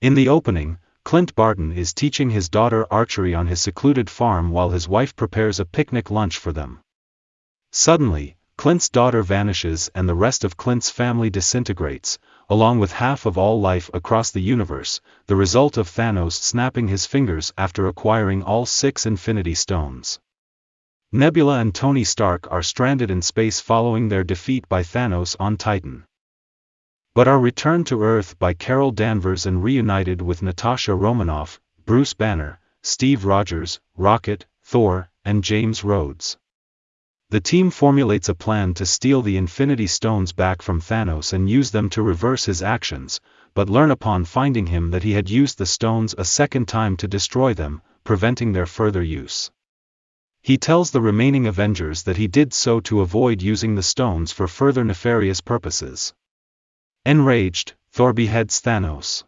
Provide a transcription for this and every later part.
In the opening, Clint Barton is teaching his daughter archery on his secluded farm while his wife prepares a picnic lunch for them. Suddenly, Clint's daughter vanishes and the rest of Clint's family disintegrates, along with half of all life across the universe, the result of Thanos snapping his fingers after acquiring all six Infinity Stones. Nebula and Tony Stark are stranded in space following their defeat by Thanos on Titan. But are returned to Earth by Carol Danvers and reunited with Natasha Romanoff, Bruce Banner, Steve Rogers, Rocket, Thor, and James Rhodes. The team formulates a plan to steal the Infinity Stones back from Thanos and use them to reverse his actions, but learn upon finding him that he had used the stones a second time to destroy them, preventing their further use. He tells the remaining Avengers that he did so to avoid using the stones for further nefarious purposes. Enraged, Thor beheads Thanos.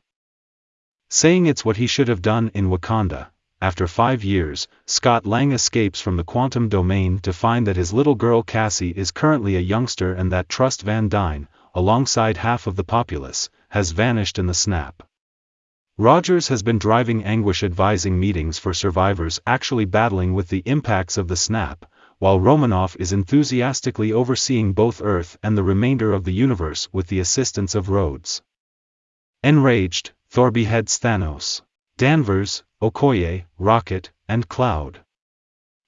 Saying it's what he should have done in Wakanda, after five years, Scott Lang escapes from the quantum domain to find that his little girl Cassie is currently a youngster and that Trust Van Dyne, alongside half of the populace, has vanished in the snap. Rogers has been driving anguish advising meetings for survivors actually battling with the impacts of the snap, while Romanoff is enthusiastically overseeing both Earth and the remainder of the universe with the assistance of Rhodes. Enraged, Thor beheads Thanos. Danvers, Okoye, Rocket, and Cloud.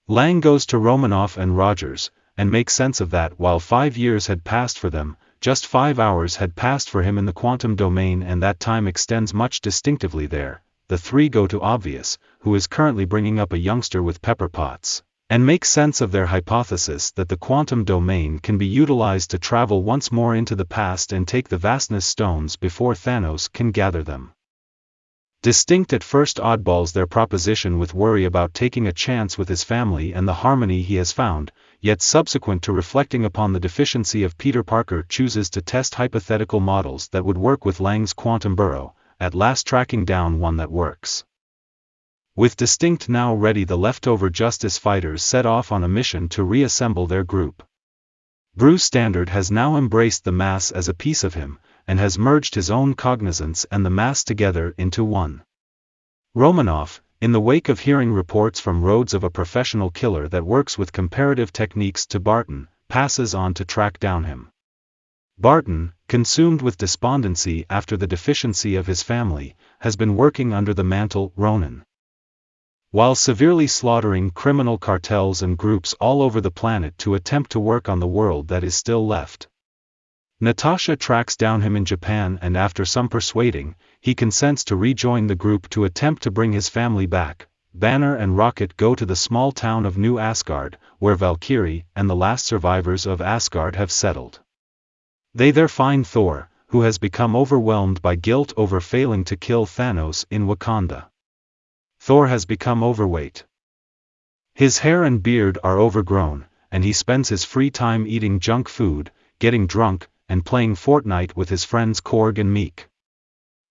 Lang goes to Romanoff and Rogers, and makes sense of that while five years had passed for them, just five hours had passed for him in the quantum domain and that time extends much distinctively there. The three go to Obvious, who is currently bringing up a youngster with Pepper Potts, and make sense of their hypothesis that the quantum domain can be utilized to travel once more into the past and take the vastness stones before Thanos can gather them. Distinct at first oddballs their proposition with worry about taking a chance with his family and the harmony he has found, yet subsequent to reflecting upon the deficiency of Peter Parker chooses to test hypothetical models that would work with Lang's quantum burrow, at last tracking down one that works. With Distinct now ready the leftover Justice fighters set off on a mission to reassemble their group. Bruce Standard has now embraced the mass as a piece of him, and has merged his own cognizance and the mass together into one. Romanoff, in the wake of hearing reports from Rhodes of a professional killer that works with comparative techniques to Barton, passes on to track down him. Barton, consumed with despondency after the deficiency of his family, has been working under the mantle Ronin. While severely slaughtering criminal cartels and groups all over the planet to attempt to work on the world that is still left. Natasha tracks down him in Japan and after some persuading, he consents to rejoin the group to attempt to bring his family back. Banner and Rocket go to the small town of New Asgard, where Valkyrie and the last survivors of Asgard have settled. They there find Thor, who has become overwhelmed by guilt over failing to kill Thanos in Wakanda. Thor has become overweight. His hair and beard are overgrown, and he spends his free time eating junk food, getting drunk, and playing Fortnite with his friends Korg and Miek.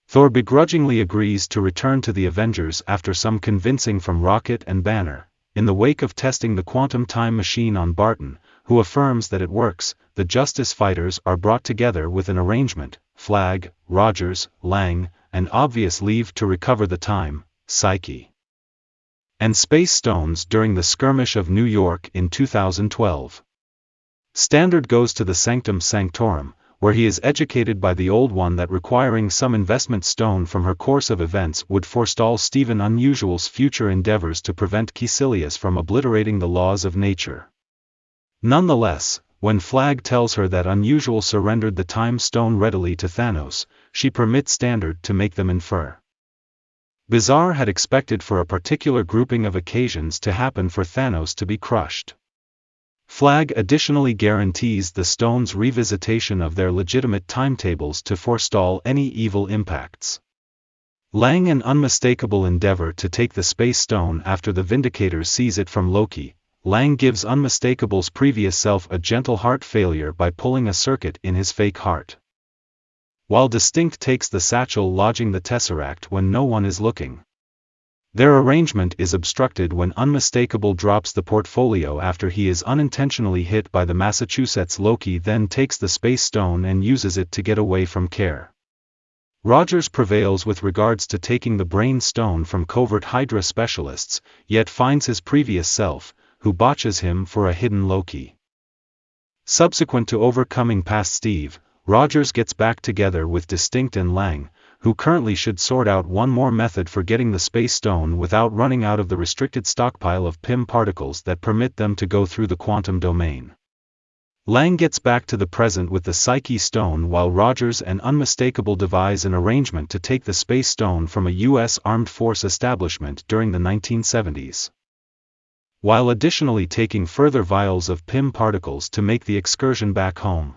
Thor begrudgingly agrees to return to the Avengers after some convincing from Rocket and Banner. In the wake of testing the quantum time machine on Barton, who affirms that it works, the Justice Fighters are brought together with an arrangement, Flag, Rogers, Lang, and obvious leave to recover the time, Psyche. And Space Stones during the skirmish of New York in 2012. Standard goes to the Sanctum Sanctorum, where he is educated by the Old One that requiring some investment stone from her course of events would forestall Stephen Unusual's future endeavors to prevent Kaecilius from obliterating the laws of nature. Nonetheless, when Flag tells her that Unusual surrendered the Time Stone readily to Thanos, she permits Standard to make them infer. Bizarre had expected for a particular grouping of occasions to happen for Thanos to be crushed. Flag additionally guarantees the stone's revisitation of their legitimate timetables to forestall any evil impacts. Lang an unmistakable endeavor to take the space stone after the Vindicator sees it from Loki, Lang gives unmistakable's previous self a gentle heart failure by pulling a circuit in his fake heart. While Distinct takes the satchel lodging the Tesseract when no one is looking. Their arrangement is obstructed when Unmistakable drops the portfolio after he is unintentionally hit by the Massachusetts Loki then takes the space stone and uses it to get away from care. Rogers prevails with regards to taking the brain stone from covert Hydra specialists, yet finds his previous self, who botches him for a hidden Loki. Subsequent to overcoming past Steve, Rogers gets back together with Distinct and Lang, who currently should sort out one more method for getting the space stone without running out of the restricted stockpile of Pym particles that permit them to go through the quantum domain. Lang gets back to the present with the Psyche Stone while Rogers and Unmistakable devise an arrangement to take the Space Stone from a U.S. Armed Force establishment during the 1970s. While additionally taking further vials of Pym particles to make the excursion back home.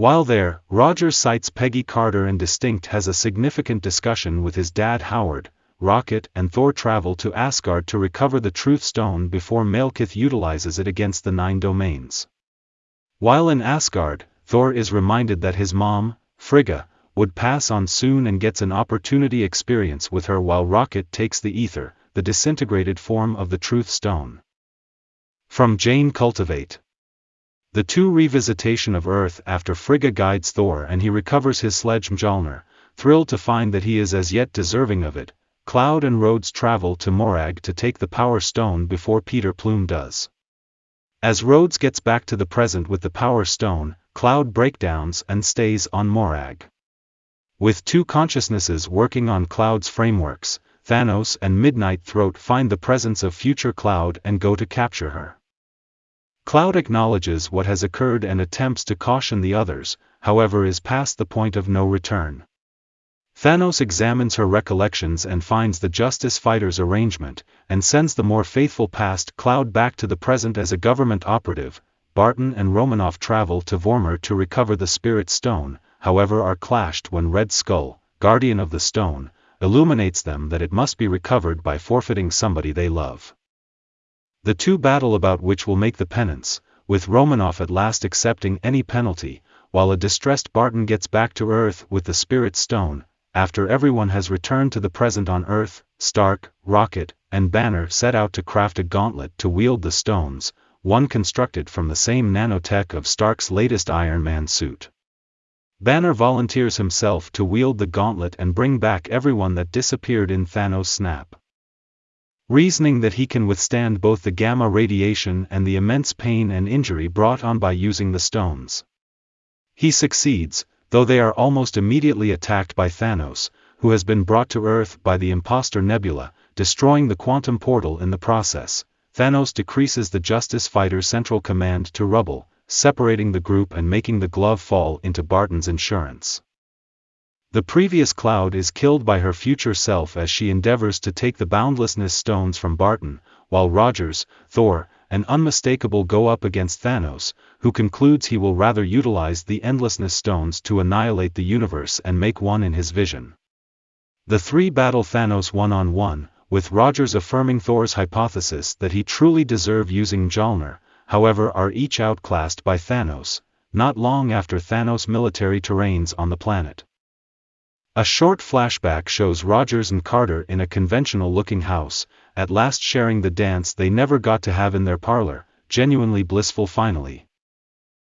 While there, Roger cites Peggy Carter and Distinct has a significant discussion with his dad Howard, Rocket and Thor travel to Asgard to recover the Truth Stone before Malekith utilizes it against the Nine Domains. While in Asgard, Thor is reminded that his mom, Frigga, would pass on soon and gets an opportunity experience with her while Rocket takes the Aether, the disintegrated form of the Truth Stone. From Jane Cultivate The two revisitation of Earth after Frigga guides Thor and he recovers his sledge Mjolnir, thrilled to find that he is as yet deserving of it, Cloud and Rhodes travel to Morag to take the Power Stone before Peter Plume does. As Rhodes gets back to the present with the Power Stone, Cloud breakdowns and stays on Morag. With two consciousnesses working on Cloud's frameworks, Thanos and Midnight Throat find the presence of future Cloud and go to capture her. Cloud acknowledges what has occurred and attempts to caution the others, however is past the point of no return. Thanos examines her recollections and finds the Justice Fighters arrangement, and sends the more faithful past Cloud back to the present as a government operative. Barton and Romanoff travel to Vormir to recover the Spirit Stone, however are clashed when Red Skull, guardian of the stone, illuminates them that it must be recovered by forfeiting somebody they love. The two battle about which will make the penance, with Romanoff at last accepting any penalty, while a distressed Barton gets back to Earth with the Spirit Stone, after everyone has returned to the present on Earth, Stark, Rocket, and Banner set out to craft a gauntlet to wield the stones, one constructed from the same nanotech of Stark's latest Iron Man suit. Banner volunteers himself to wield the gauntlet and bring back everyone that disappeared in Thanos' snap. Reasoning that he can withstand both the gamma radiation and the immense pain and injury brought on by using the stones. He succeeds, though they are almost immediately attacked by Thanos, who has been brought to Earth by the imposter Nebula, destroying the quantum portal in the process. Thanos decreases the Justice Fighter Central Command to rubble, separating the group and making the glove fall into Barton's insurance. The previous Cloud is killed by her future self as she endeavors to take the Boundlessness stones from Barton, while Rogers, Thor, and Unmistakable go up against Thanos, who concludes he will rather utilize the Endlessness Stones to annihilate the universe and make one in his vision. The three battle Thanos one-on-one, with Rogers affirming Thor's hypothesis that he truly deserved using Mjolnir, however are each outclassed by Thanos, not long after Thanos' military terrains on the planet. A short flashback shows Rogers and Carter in a conventional-looking house, at last sharing the dance they never got to have in their parlor, genuinely blissful finally.